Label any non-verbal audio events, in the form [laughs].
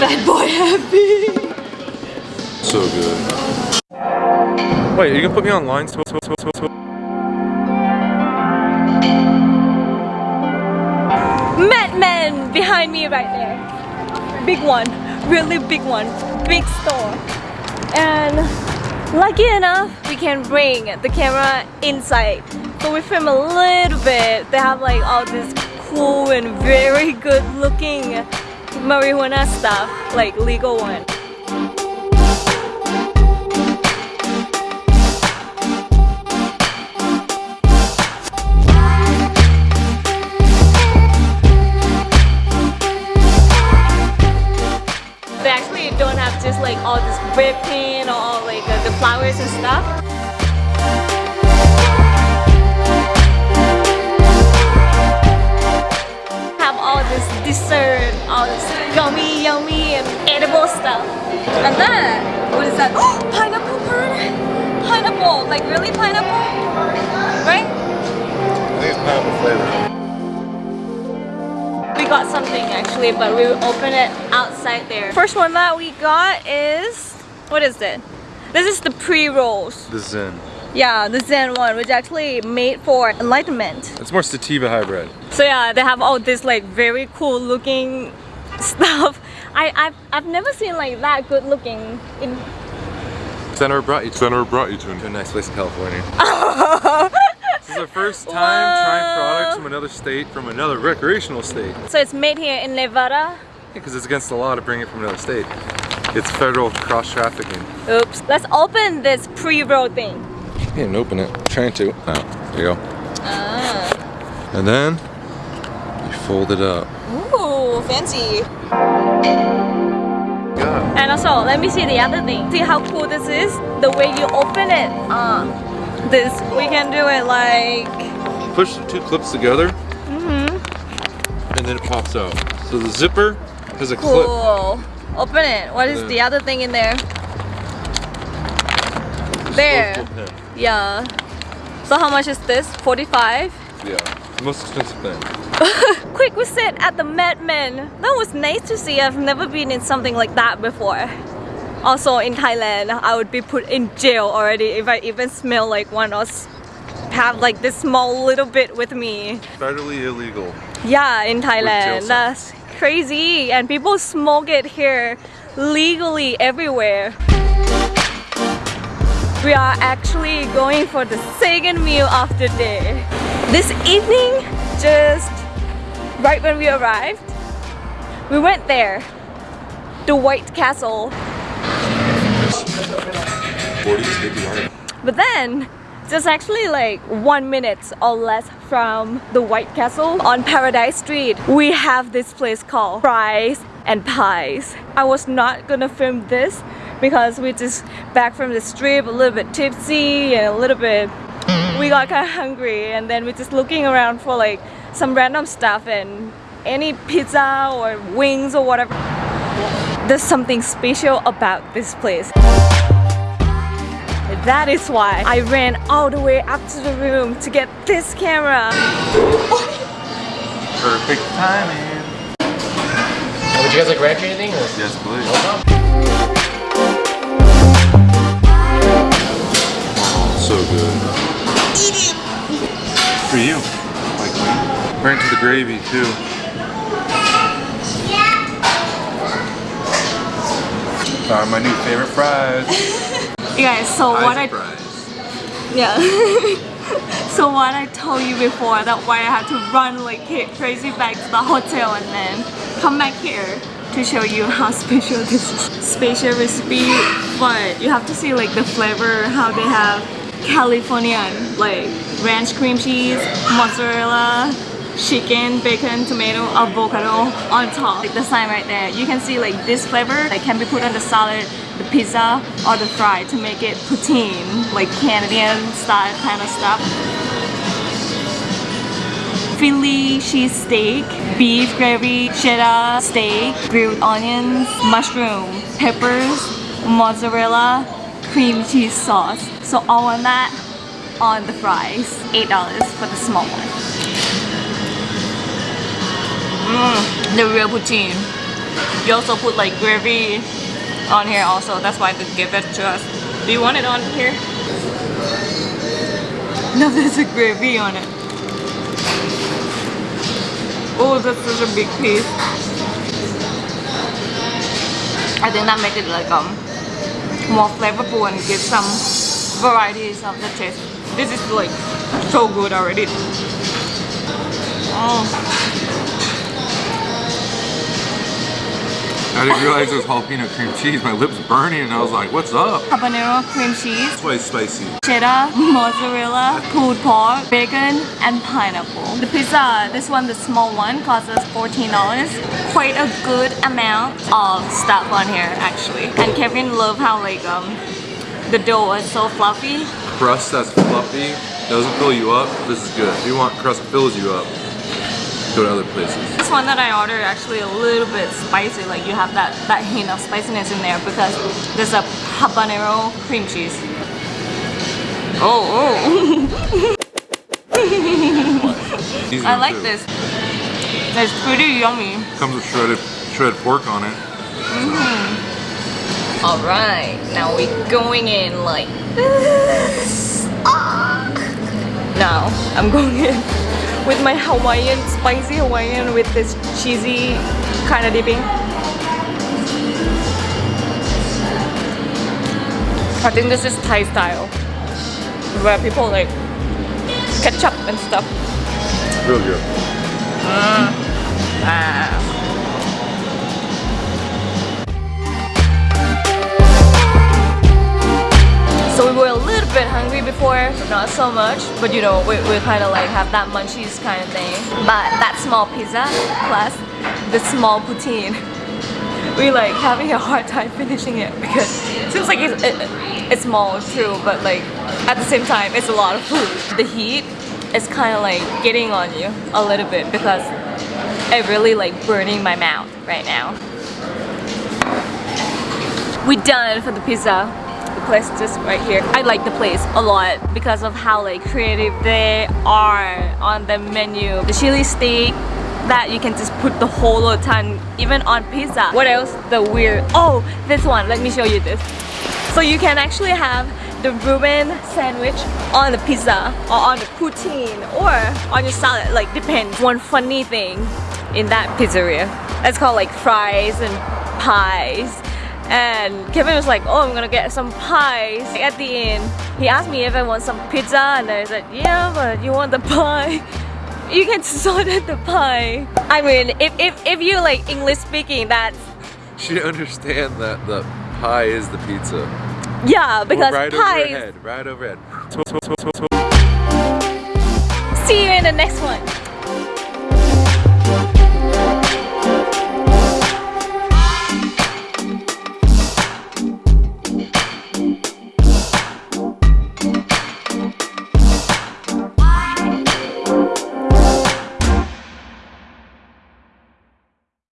Fat boy happy. So good. Wait, are you gonna put me online? So, so, so, so, so. MedMen behind me right there. Big one, really big one, big store. And lucky enough, we can bring the camera inside. So we film a little bit. They have like all this cool and very good looking marijuana stuff, like legal one. They actually don't have just like all this cream or all like uh, the flowers and stuff. This all this yummy, yummy and edible stuff. And then, what is that? Oh, pineapple curd? Pineapple, like really pineapple? Right? I think it's pineapple flavor. We got something actually, but we will open it outside there. First one that we got is, what is it? This is the pre-rolls. The Zen. Yeah, the Zen one, which actually made for enlightenment. It's more sativa hybrid. So yeah, they have all this like very cool looking [laughs] stuff. I, I've, I've never seen like that good looking in Center brought you to, Center brought you to a nice place in California. [laughs] this is the first time trying products from another state, from another recreational state. So it's made here in Nevada. Because it's against the law to bring it from another state. It's federal cross trafficking. Oops. Let's open this pre-roll thing. You didn't open it. I'm trying to. Oh, there you go. Ah. And then you fold it up. Ooh, fancy. Yeah. And also, let me see the other thing. See how cool this is? The way you open it. Uh, this, we can do it like... Push the two clips together Mm-hmm. and then it pops out. So the zipper has a clip. Cool. Open it. What is Yeah. the other thing in there? There. Yeah. So how much is this? 45? Yeah. Most expensive thing. [laughs] Quick visit at the MedMen. That was nice to see. I've never been in something like that before. Also in Thailand, I would be put in jail already if I even smell like one or have like this small little bit with me. Federally illegal. Yeah, in Thailand. That's crazy. And people smoke it here legally everywhere. We are actually going for the second meal of the day. This evening, just right when we arrived, we went there. The White Castle. 40 sticky hard. But then, just actually like one minute or less from the White Castle on Paradise Street, we have this place called Fries and Pies. I was not gonna film this because we just back from the strip a little bit tipsy and a little bit we got kind of [laughs] hungry and then we're just looking around for like some random stuff and any pizza or wings or whatever. There's something special about this place. That is why I ran all the way up to the room to get this camera. Perfect timing. Would you guys like ranch or anything? Or? Yes, please. So good. For you. Like me. Right into the gravy too. Uh, my new favorite fries. [laughs] You guys, so what I fries. yeah. [laughs] so what I told you before that why I had to run like crazy back to the hotel and then come back here to show you how [laughs] special this is. Special recipe, but you have to see like the flavor, how they have Californian like ranch cream cheese, mozzarella, chicken, bacon, tomato, avocado on top. Like the sign right there. You can see like this flavor that can be put on the salad, the pizza, or the fry to make it poutine, like Canadian style kind of stuff. Philly cheese steak, beef gravy, cheddar steak, grilled onions, mushroom, peppers, mozzarella, cream cheese sauce. So all on that on the fries. $8 for the small one. Mm, the real poutine. You also put like gravy on here also. That's why they give it to us. Do you want it on here? [laughs] No, there's a gravy on it. Oh, that's such a big piece. I think that make it like um more flavorful and give some varieties of the taste. This is like so good already. Oh. I didn't realize it was jalapeno cream cheese. My lips burning and I was like, what's up? Habanero cream cheese, That's why it's spicy. cheddar, mozzarella, pulled pork, bacon, and pineapple. The pizza, this one, the small one, costs us $14. Quite a good amount of stuff on here actually. And Kevin loved how like um the dough is so fluffy. Crust that's fluffy, doesn't fill you up. This is good. If you want crust that fills you up, go to other places. This one that I ordered actually a little bit spicy, like you have that, that hint of spiciness in there because there's a habanero cream cheese. Oh, oh. [laughs] I like too. this. It's pretty yummy. Comes with shredded shredded pork on it. Alright, now we're going in like this. Ah. Now I'm going in with my Hawaiian, spicy Hawaiian with this cheesy kind of dipping. I think this is Thai style where people like ketchup and stuff. Real good. Ah. So we were bit hungry before, not so much. But you know, we, we kind of like have that munchies kind of thing. But that small pizza plus the small poutine, [laughs] we like having a hard time finishing it because it seems like it's, it, it's small, true, but like at the same time, it's a lot of food. The heat is kind of like getting on you a little bit because it really like burning my mouth right now. We done for the pizza. Place just right here. I like the place a lot because of how like creative they are on the menu. The chili steak that you can just put the whole ton even on pizza. What else? The weird. Oh, this one. Let me show you this. So you can actually have the Reuben sandwich on the pizza or on the poutine or on your salad. Like depends. One funny thing in that pizzeria. It's called like fries and pies. And Kevin was like, oh, I'm gonna get some pies. At the end, he asked me if I want some pizza and I said, yeah, but you want the pie. [laughs] You can sort of the pie. I mean, if, if, if you like English speaking, that's, She didn't understand that the pie is the pizza. yeah, because right pie overhead, right overhead.